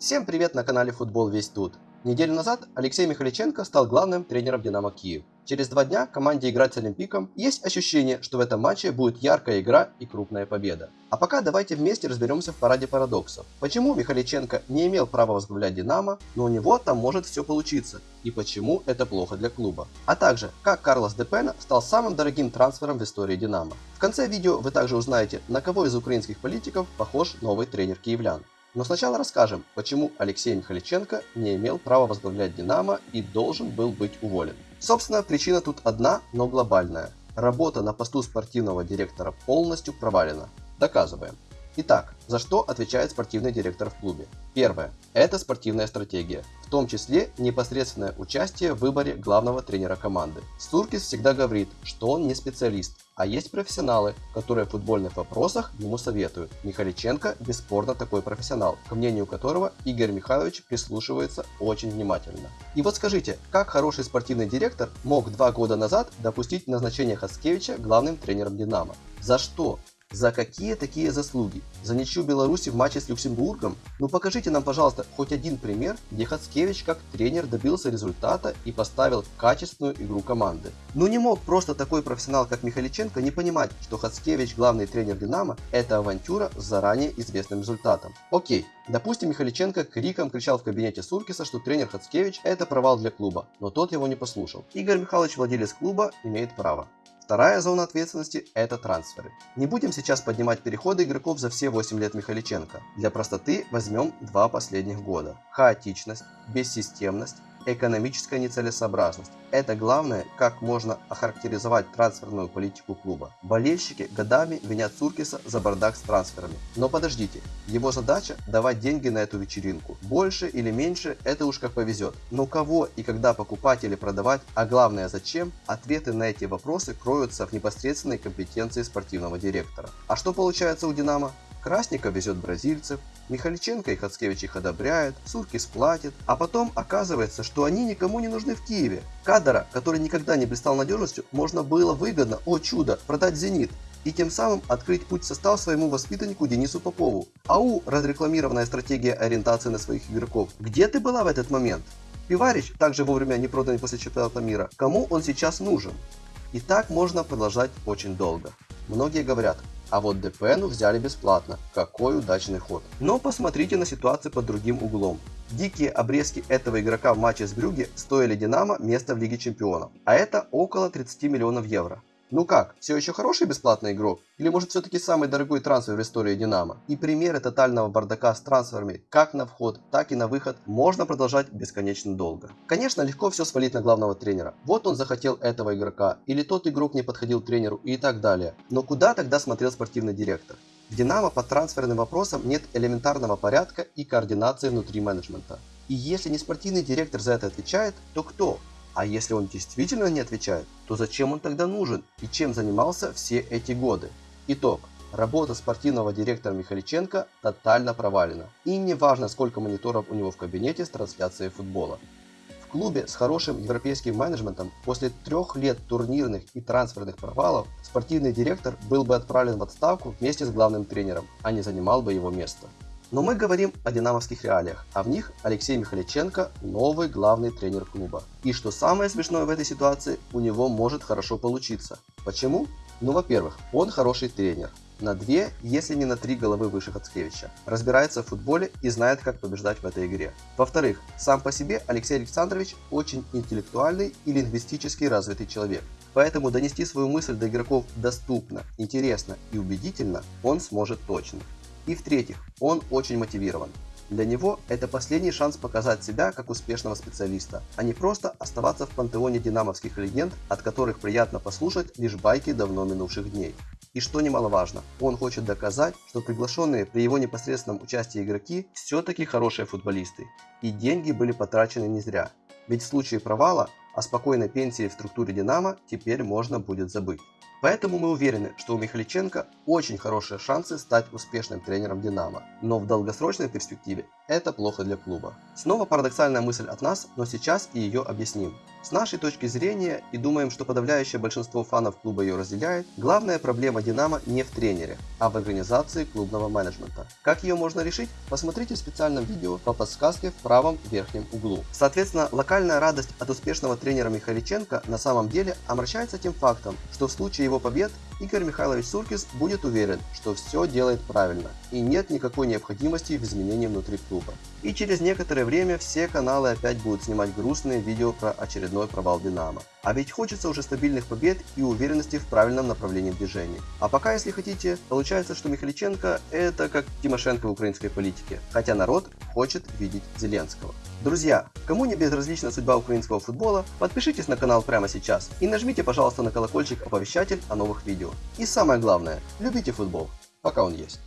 Всем привет на канале Футбол Весь Тут. Неделю назад Алексей Михаличенко стал главным тренером Динамо Киев. Через два дня команде играть с Олимпиком. Есть ощущение, что в этом матче будет яркая игра и крупная победа. А пока давайте вместе разберемся в параде парадоксов. Почему Михаличенко не имел права возглавлять Динамо, но у него там может все получиться. И почему это плохо для клуба. А также, как Карлос Депена стал самым дорогим трансфером в истории Динамо. В конце видео вы также узнаете, на кого из украинских политиков похож новый тренер киевлян. Но сначала расскажем, почему Алексей Михаличенко не имел права возглавлять Динамо и должен был быть уволен. Собственно, причина тут одна, но глобальная. Работа на посту спортивного директора полностью провалена. Доказываем. Итак, за что отвечает спортивный директор в клубе? Первое. Это спортивная стратегия, в том числе непосредственное участие в выборе главного тренера команды. Суркис всегда говорит, что он не специалист, а есть профессионалы, которые в футбольных вопросах ему советуют. Михаличенко бесспорно такой профессионал, к мнению которого Игорь Михайлович прислушивается очень внимательно. И вот скажите, как хороший спортивный директор мог два года назад допустить назначение Хацкевича главным тренером Динамо? За что? За какие такие заслуги? За ничью Беларуси в матче с Люксембургом? Ну покажите нам, пожалуйста, хоть один пример, где Хацкевич как тренер добился результата и поставил качественную игру команды. Ну не мог просто такой профессионал, как Михаличенко, не понимать, что Хацкевич, главный тренер Динамо, это авантюра с заранее известным результатом. Окей, допустим Михаличенко криком кричал в кабинете Суркиса, что тренер Хацкевич это провал для клуба, но тот его не послушал. Игорь Михайлович, владелец клуба, имеет право. Вторая зона ответственности – это трансферы. Не будем сейчас поднимать переходы игроков за все 8 лет Михаличенко. Для простоты возьмем два последних года. Хаотичность, бессистемность, экономическая нецелесообразность. Это главное, как можно охарактеризовать трансферную политику клуба. Болельщики годами винят Цуркиса за бардак с трансферами. Но подождите, его задача давать деньги на эту вечеринку. Больше или меньше, это уж как повезет. Но кого и когда покупать или продавать, а главное зачем, ответы на эти вопросы кроются в непосредственной компетенции спортивного директора. А что получается у Динамо? Красников везет бразильцев, Михаличенко и Хацкевич их одобряют, Суркис платит, а потом оказывается, что они никому не нужны в Киеве. Кадра, который никогда не блистал надежностью, можно было выгодно, о чудо, продать «Зенит», и тем самым открыть путь состав своему воспитаннику Денису Попову. АУ – разрекламированная стратегия ориентации на своих игроков. Где ты была в этот момент? Пиварич, также вовремя не проданный после чемпионата мира, кому он сейчас нужен? И так можно продолжать очень долго. Многие говорят, а вот Депену взяли бесплатно. Какой удачный ход. Но посмотрите на ситуацию под другим углом. Дикие обрезки этого игрока в матче с Брюге стоили Динамо место в Лиге Чемпионов. А это около 30 миллионов евро. Ну как, все еще хороший бесплатный игрок? Или может все-таки самый дорогой трансфер в истории Динамо? И примеры тотального бардака с трансферами как на вход, так и на выход можно продолжать бесконечно долго. Конечно, легко все свалить на главного тренера. Вот он захотел этого игрока, или тот игрок не подходил тренеру и так далее. Но куда тогда смотрел спортивный директор? В Динамо по трансферным вопросам нет элементарного порядка и координации внутри менеджмента. И если не спортивный директор за это отвечает, то кто? А если он действительно не отвечает, то зачем он тогда нужен и чем занимался все эти годы? Итог. Работа спортивного директора Михаличенко тотально провалена. И не важно сколько мониторов у него в кабинете с трансляцией футбола. В клубе с хорошим европейским менеджментом после трех лет турнирных и трансферных провалов спортивный директор был бы отправлен в отставку вместе с главным тренером, а не занимал бы его место. Но мы говорим о динамовских реалиях, а в них Алексей Михаличенко новый главный тренер клуба. И что самое смешное в этой ситуации, у него может хорошо получиться. Почему? Ну, во-первых, он хороший тренер. На две, если не на три головы выше Хацкевича. Разбирается в футболе и знает, как побеждать в этой игре. Во-вторых, сам по себе Алексей Александрович очень интеллектуальный и лингвистически развитый человек. Поэтому донести свою мысль до игроков доступно, интересно и убедительно он сможет точно. И в-третьих, он очень мотивирован. Для него это последний шанс показать себя как успешного специалиста, а не просто оставаться в пантеоне динамовских легенд, от которых приятно послушать лишь байки давно минувших дней. И что немаловажно, он хочет доказать, что приглашенные при его непосредственном участии игроки все-таки хорошие футболисты, и деньги были потрачены не зря. Ведь в случае провала о спокойной пенсии в структуре Динамо теперь можно будет забыть. Поэтому мы уверены, что у Михаличенко очень хорошие шансы стать успешным тренером Динамо. Но в долгосрочной перспективе это плохо для клуба. Снова парадоксальная мысль от нас, но сейчас и ее объясним. С нашей точки зрения, и думаем, что подавляющее большинство фанов клуба ее разделяет, главная проблема Динамо не в тренере, а в организации клубного менеджмента. Как ее можно решить? Посмотрите в специальном видео по подсказке в правом верхнем углу. Соответственно, локальная радость от успешного тренера Михаличенко на самом деле омрачается тем фактом, что в случае его побед Игорь Михайлович Суркис будет уверен, что все делает правильно и нет никакой необходимости в изменении внутри клуба. И через некоторое время все каналы опять будут снимать грустные видео про очередной провал Динамо. А ведь хочется уже стабильных побед и уверенности в правильном направлении движения. А пока, если хотите, получается, что Михаличенко это как Тимошенко в украинской политике, хотя народ хочет видеть Зеленского. Друзья, кому не безразлична судьба украинского футбола, подпишитесь на канал прямо сейчас и нажмите, пожалуйста, на колокольчик оповещатель о новых видео. И самое главное, любите футбол, пока он есть.